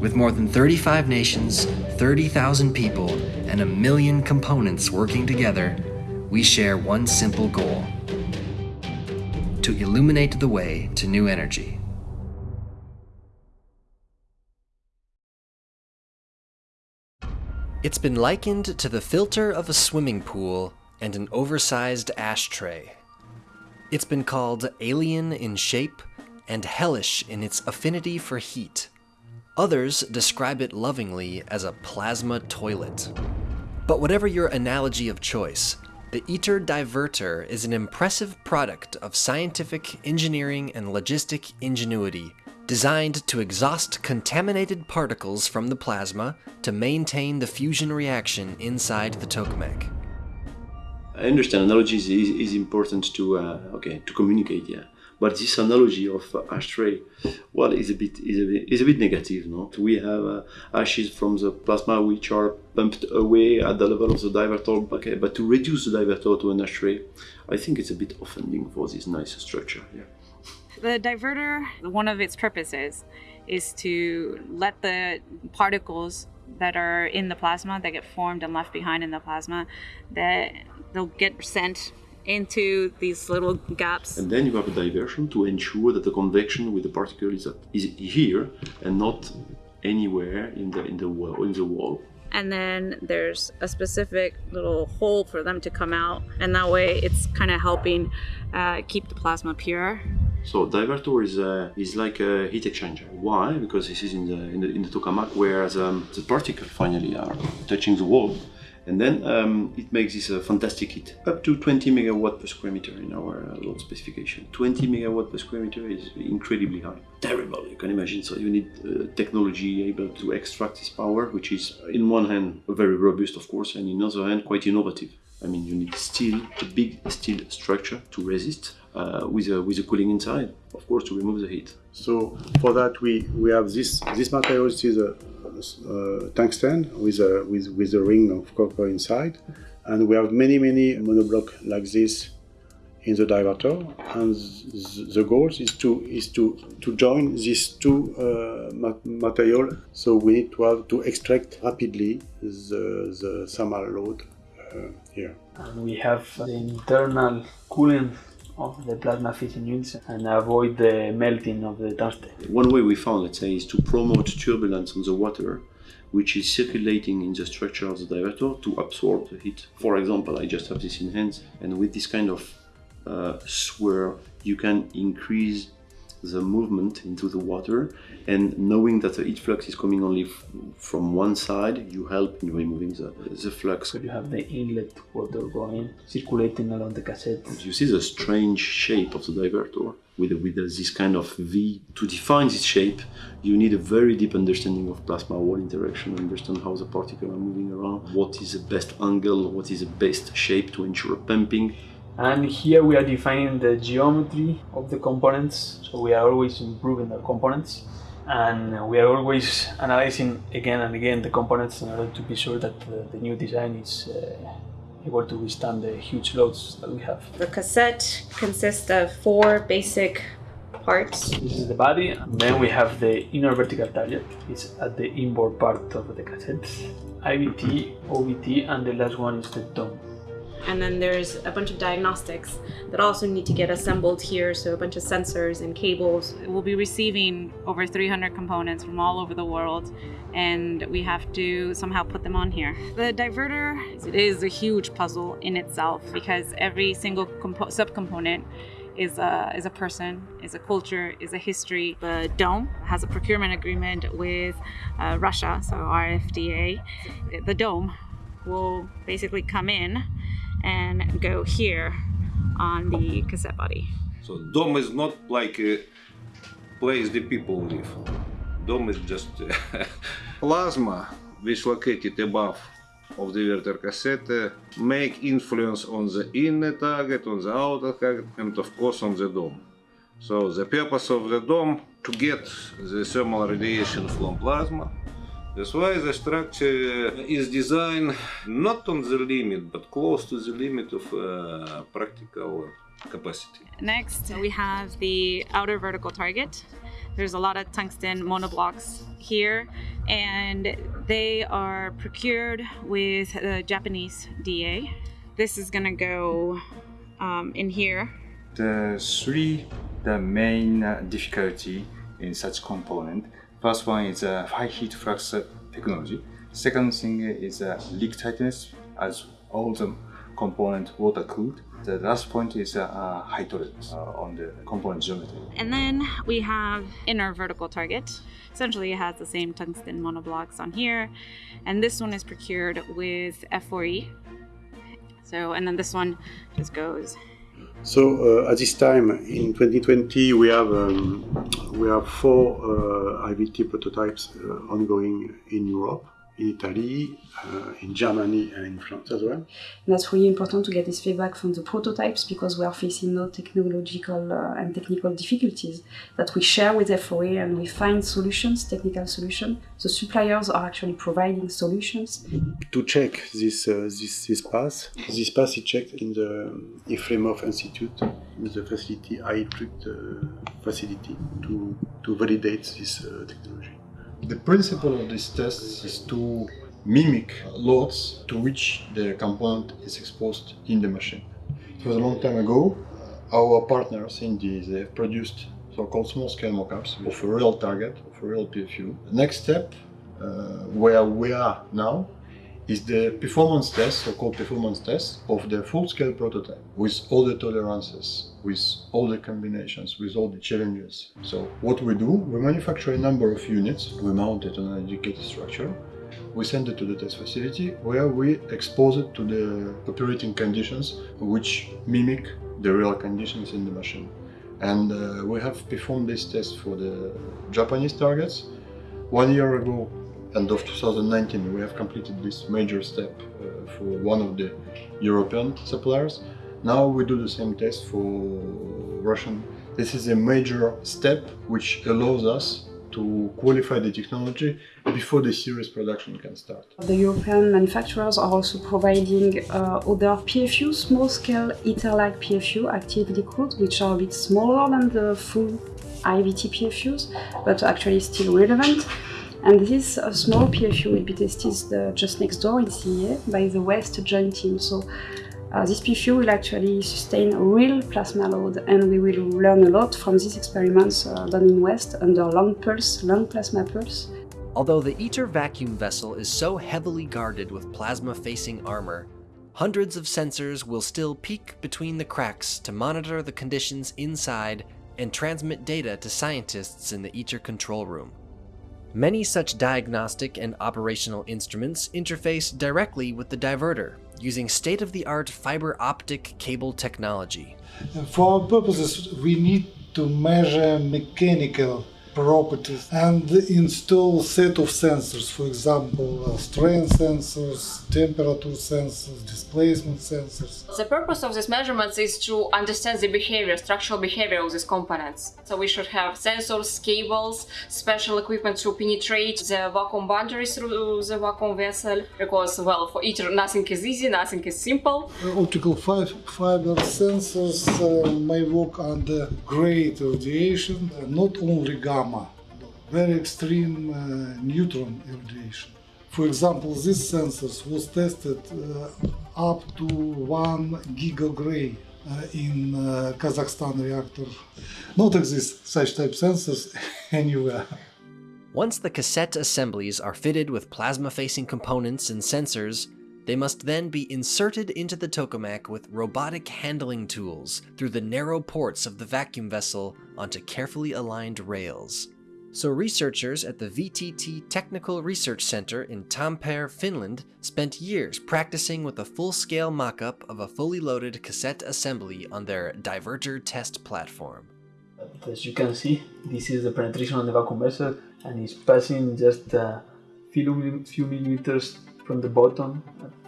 With more than 35 nations, 30,000 people, and a million components working together, we share one simple goal to illuminate the way to new energy. It's been likened to the filter of a swimming pool and an oversized ashtray. It's been called alien in shape and hellish in its affinity for heat. Others describe it lovingly as a plasma toilet. But whatever your analogy of choice, the ITER divertor is an impressive product of scientific, engineering, and logistic ingenuity, designed to exhaust contaminated particles from the plasma to maintain the fusion reaction inside the tokamak. I understand analogy is, is, important to uh, okay to communicate, yeah. But this analogy of uh, ashtray, well, is a bit is a bit, is a bit negative. No, we have uh, ashes from the plasma which are pumped away at the level of the divertor. Okay, but to reduce the divertor to an ashtray, I think it's a bit offending for this nice structure. Yeah. The divertor, one of its purposes, is to let the particles that are in the plasma that get formed and left behind in the plasma that they'll get sent into these little gaps. And then you have a diversion to ensure that the convection with the particle is, is here and not anywhere in the in the wall in the wall. And then there's a specific little hole for them to come out, and that way it's kind of helping uh, keep the plasma pure. So divertor is uh, is like a heat exchanger. Why? Because this is in the in the, in the tokamak where um, the particles finally are touching the wall and then um, it makes this a fantastic heat, up to 20 megawatt per square meter in our uh, load specification. 20 megawatt per square meter is incredibly high. Terrible, you can imagine. So you need uh, technology able to extract this power, which is in one hand very robust, of course, and in other hand quite innovative. I mean, you need steel, a big steel structure to resist uh, with a with a cooling inside, of course, to remove the heat. So for that, we we have this this material is a uh, tungsten with a with with a ring of copper inside, and we have many many monoblock like this in the divertor And the goal is to is to to join these two uh, material. So we need to have to extract rapidly the the thermal load uh, here. And we have the internal cooling of the plasma fission units and avoid the melting of the tungsten. One way we found, let's say, is to promote turbulence on the water which is circulating in the structure of the divertor to absorb the heat. For example, I just have this in hands and with this kind of uh, swirl you can increase the movement into the water and knowing that the heat flux is coming only from one side you help in removing the, the flux. So you have the inlet water going circulating along the cassette. You see the strange shape of the divertor with, with this kind of V. To define this shape you need a very deep understanding of plasma wall interaction, understand how the particles are moving around, what is the best angle, what is the best shape to ensure pumping and here we are defining the geometry of the components so we are always improving the components and we are always analyzing again and again the components in order to be sure that the, the new design is uh, able to withstand the huge loads that we have. The cassette consists of four basic parts. This is the body, and then we have the inner vertical target. It's at the inboard part of the cassette. IVT, OVT, and the last one is the dome and then there's a bunch of diagnostics that also need to get assembled here so a bunch of sensors and cables we'll be receiving over 300 components from all over the world and we have to somehow put them on here the divertor it is a huge puzzle in itself because every single subcomponent is a, is a person, is a culture, is a history. The dome has a procurement agreement with uh, Russia, so RFDA. The dome will basically come in and go here on the cassette body. So dome is not like a place the people live. Dome is just uh, plasma which located above of the divertor cassette uh, make influence on the inner target, on the outer target and of course on the dome. So the purpose of the dome to get the thermal radiation from plasma that's why the structure is designed not on the limit, but close to the limit of uh, practical capacity. Next, we have the outer vertical target. There's a lot of tungsten monoblocks here, and they are procured with the Japanese DA. This is gonna go um, in here. The three the main uh, difficulty in such component. First one is uh, high heat flux technology. Second thing is uh, leak tightness, as all the component water cooled. The last point is uh, uh, high tolerance uh, on the component geometry. And then we have inner vertical target. Essentially, it has the same tungsten monoblocks on here. And this one is procured with F4E. So, and then this one just goes. So uh, at this time in 2020, we have um, we have four uh, IVT prototypes uh, ongoing in Europe, in Italy, uh, in Germany, and in France as well. And that's really important to get this feedback from the prototypes because we are facing no technological uh, and technical difficulties that we share with F4E and we find solutions, technical solutions. The suppliers are actually providing solutions. To check this uh, this this pass, this pass is checked in the Efremov Institute, in the facility IETRIC uh, facility to to validate this uh, technology. The principle of these tests is to mimic loads to which the component is exposed in the machine. It was a long time ago. Our partners in the they have produced so-called small-scale mockups of a real target, of a real PFU. The next step, uh, where we are now, is the performance test, so-called performance test, of the full-scale prototype with all the tolerances, with all the combinations, with all the challenges. So what we do, we manufacture a number of units, we mount it on an educated structure, we send it to the test facility where we expose it to the operating conditions which mimic the real conditions in the machine. And uh, we have performed this test for the Japanese targets. One year ago, end of 2019, we have completed this major step uh, for one of the European suppliers. Now we do the same test for Russian. This is a major step which allows us to qualify the technology before the serious production can start. The European manufacturers are also providing uh, other PFU, small-scale ITER-like PFU, actively cooled, which are a bit smaller than the full IVT PFUs, but actually still relevant. And this uh, small PFU will be tested uh, just next door in CEA by the West Joint Team. So uh, this PFU will actually sustain a real plasma load and we will learn a lot from these experiments uh, done in West under long pulse, long plasma pulse. Although the ITER vacuum vessel is so heavily guarded with plasma-facing armor, hundreds of sensors will still peek between the cracks to monitor the conditions inside and transmit data to scientists in the ITER control room. Many such diagnostic and operational instruments interface directly with the divertor, using state-of-the-art fiber optic cable technology. For our purposes, we need to measure mechanical properties and install set of sensors, for example, uh, strain sensors, temperature sensors, displacement sensors. The purpose of these measurements is to understand the behavior, structural behavior of these components. So we should have sensors, cables, special equipment to penetrate the vacuum boundaries through the vacuum vessel. Because, well, for ITER nothing is easy, nothing is simple. Uh, optical fi fiber sensors uh, may work under great radiation, uh, not only gamma, very extreme uh, neutron irradiation. For example, this sensors was tested uh, up to 1 gigagray uh, in uh, Kazakhstan reactor. Not exist such type sensors anywhere. Once the cassette assemblies are fitted with plasma-facing components and sensors, they must then be inserted into the tokamak with robotic handling tools through the narrow ports of the vacuum vessel onto carefully aligned rails. So researchers at the VTT Technical Research Center in Tampere, Finland spent years practicing with a full-scale mock-up of a fully loaded cassette assembly on their divertor test platform. As you can see, this is the penetration on the vacuum vessel and it's passing just a few, few millimeters from the bottom,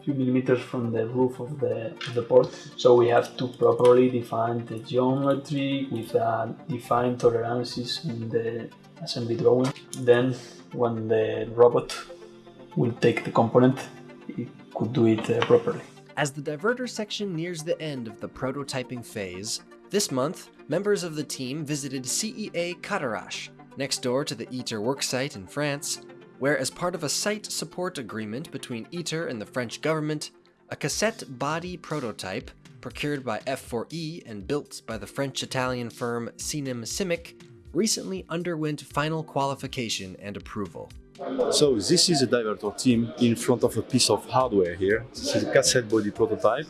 few millimeters from the roof of the, of the port. So we have to properly define the geometry with uh, defined tolerances in the assembly drawing. Then when the robot will take the component, it could do it uh, properly. As the divertor section nears the end of the prototyping phase, this month, members of the team visited CEA Cadarache, next door to the ITER worksite in France, where as part of a site support agreement between ITER and the French government, a cassette body prototype, procured by F4E and built by the French-Italian firm CNIM SIMIC, recently underwent final qualification and approval. So this is a divertor team in front of a piece of hardware here. This is a cassette body prototype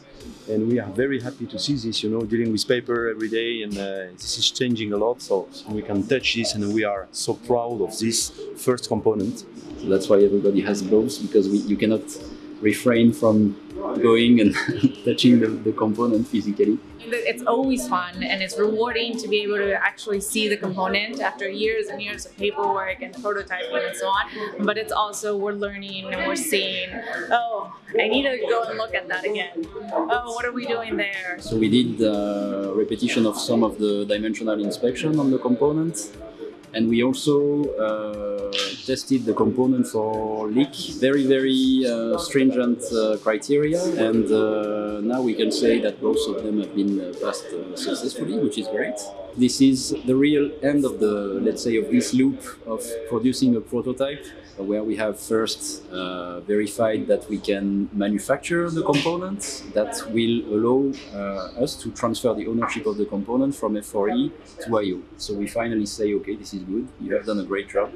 and we are very happy to see this, you know, dealing with paper every day and uh, this is changing a lot so we can touch this and we are so proud of this first component. So that's why everybody has gloves because we, you cannot refrain from going and touching the, the component physically. It's always fun and it's rewarding to be able to actually see the component after years and years of paperwork and prototyping and so on. But it's also we're learning and we're seeing, oh, I need to go and look at that again. Oh, what are we doing there? So we did uh, repetition of some of the dimensional inspection on the components and we also uh, tested the component for leak. Very very uh, stringent uh, criteria. And uh, now we can say that both of them have been uh, passed uh, successfully which is great. This is the real end of the let's say of this loop of producing a prototype where we have first verified that we can manufacture the components that will allow us to transfer the ownership of the component from F4E to IO. So we finally say, okay, this is good, you have done a great job,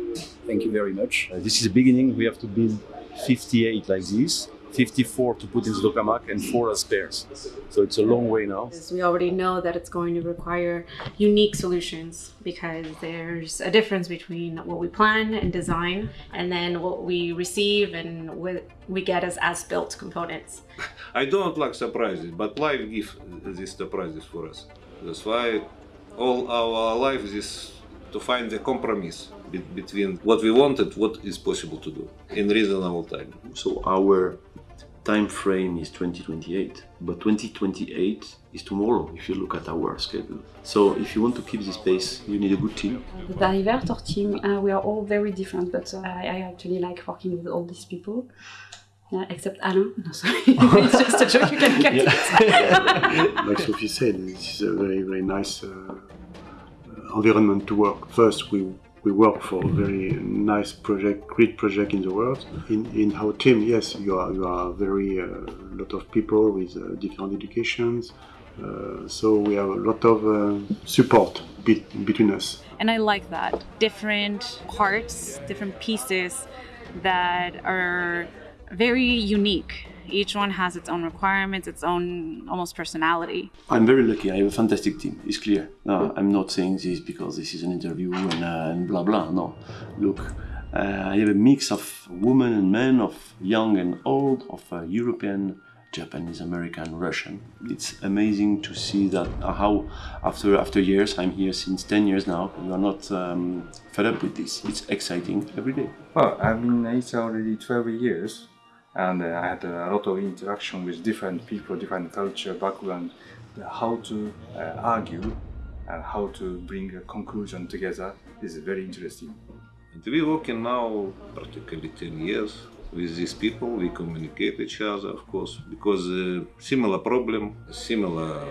thank you very much. Uh, this is the beginning, we have to build 58 like this 54 to put in the tokamak and 4 as spares. So it's a long way now. We already know that it's going to require unique solutions because there's a difference between what we plan and design and then what we receive and what we get as as-built components. I don't like surprises, but life gives these surprises for us. That's why all our life is to find the compromise between what we wanted, what is possible to do in reasonable time. So our time frame is 2028, but 2028 is tomorrow if you look at our schedule. So if you want to keep this pace, you need a good team. The divertor team, uh, we are all very different, but uh, I, I, actually like working with all these people. Uh, except Alain. No, sorry. it's just a joke, you can get it. like Sophie said, this is a very, very nice uh, environment to work. First, we we work for a very nice project, great project in the world. In, in our team, yes, you are you are very uh, lot of people with uh, different educations. Uh, so we have a lot of uh, support be between us. And I like that different parts, different pieces that are very unique each one has its own requirements, its own almost personality. I'm very lucky. I have a fantastic team. It's clear. No, I'm not saying this because this is an interview and, uh, and blah blah. No, look, uh, I have a mix of women and men, of young and old, of uh, European, Japanese, American, Russian. It's amazing to see that uh, how after after years, I'm here since 10 years now. We are not um, fed up with this. It's exciting every day. Well, I've been it's already 12 years and uh, I had a lot of interaction with different people, different culture, background, how to uh, argue and how to bring a conclusion together is very interesting. And we working now practically 10 years with these people, we communicate each other, of course, because uh, similar problem, similar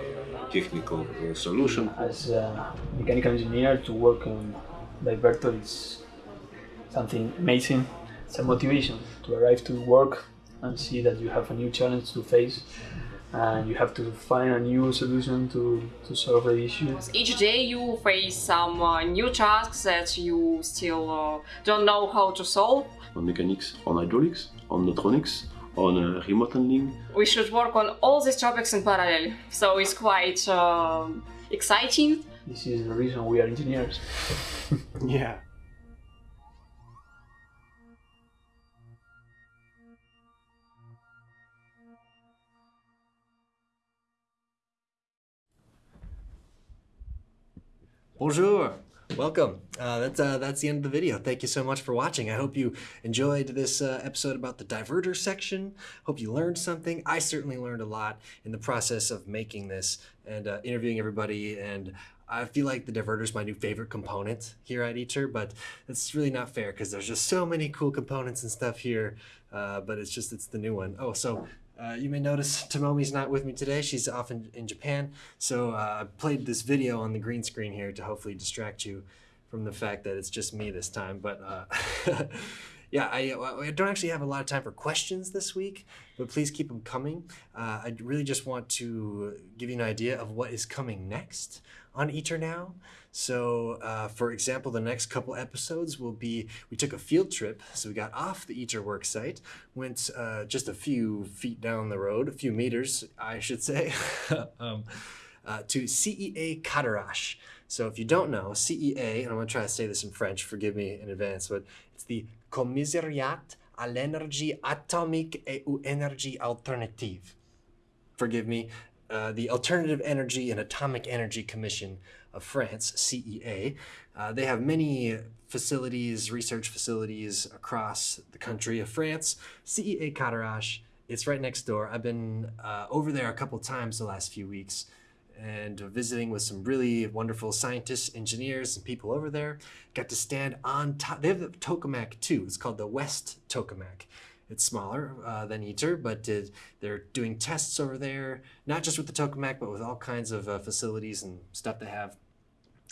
technical uh, solution. As a mechanical engineer, to work on divertor is something amazing. It's a motivation to arrive to work and see that you have a new challenge to face and you have to find a new solution to, to solve the issue. Each day you face some uh, new tasks that you still uh, don't know how to solve. On mechanics, on hydraulics, on electronics, on uh, remote handling. We should work on all these topics in parallel, so it's quite uh, exciting. This is the reason we are engineers. yeah. Bonjour. Welcome. Uh, that's uh, that's the end of the video. Thank you so much for watching. I hope you enjoyed this uh, episode about the divertor section. Hope you learned something. I certainly learned a lot in the process of making this and uh, interviewing everybody. And I feel like the divertor is my new favorite component here at ITER, but it's really not fair because there's just so many cool components and stuff here. Uh, but it's just it's the new one. Oh, so Uh, you may notice Tomomi's not with me today. She's off in, in Japan. So uh, I played this video on the green screen here to hopefully distract you from the fact that it's just me this time. But uh, yeah, I, I don't actually have a lot of time for questions this week, but please keep them coming. Uh, I really just want to give you an idea of what is coming next on ITER Now. So, uh, for example, the next couple episodes will be we took a field trip. So, we got off the ITER work site, went uh, just a few feet down the road, a few meters, I should say. um, uh, to CEA Cadarache. So if you don't know, CEA, and I'm going to try to say this in French, forgive me in advance, but it's the Commissariat à l'énergie atomique et aux énergies alternatives. Forgive me, uh, the Alternative Energy and Atomic Energy Commission of France, CEA. Uh, they have many facilities, research facilities across the country of France. CEA Cadarache, it's right next door. I've been uh, over there a couple times the last few weeks and visiting with some really wonderful scientists, engineers, and people over there. Got to stand on top. They have the tokamak too. It's called the West Tokamak. It's smaller uh, than ITER, but they're doing tests over there, not just with the tokamak, but with all kinds of uh, facilities and stuff they have.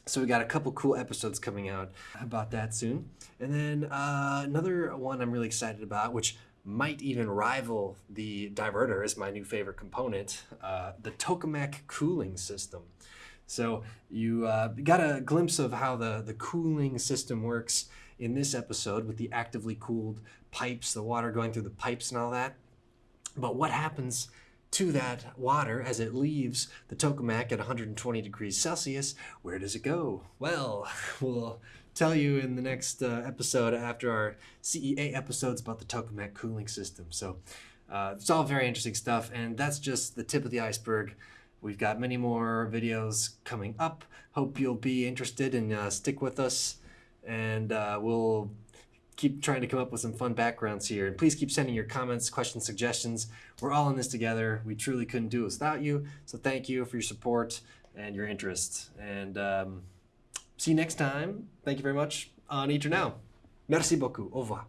So we got a couple cool episodes coming out about that soon. And then uh, another one I'm really excited about, which might even rival the divertor as my new favorite component, uh, the tokamak cooling system. So you uh, got a glimpse of how the, the cooling system works in this episode with the actively cooled pipes, the water going through the pipes and all that. But what happens to that water as it leaves the tokamak at 120 degrees Celsius? Where does it go? Well, we'll tell you in the next uh, episode after our CEA episodes about the tokamak cooling system. So uh, it's all very interesting stuff, and that's just the tip of the iceberg. We've got many more videos coming up. Hope you'll be interested and uh, stick with us, and uh, we'll keep trying to come up with some fun backgrounds here. And please keep sending your comments, questions, suggestions. We're all in this together. We truly couldn't do it without you. So thank you for your support and your interest. And um, see you next time. Thank you very much on ITER Now. Merci beaucoup. Au revoir.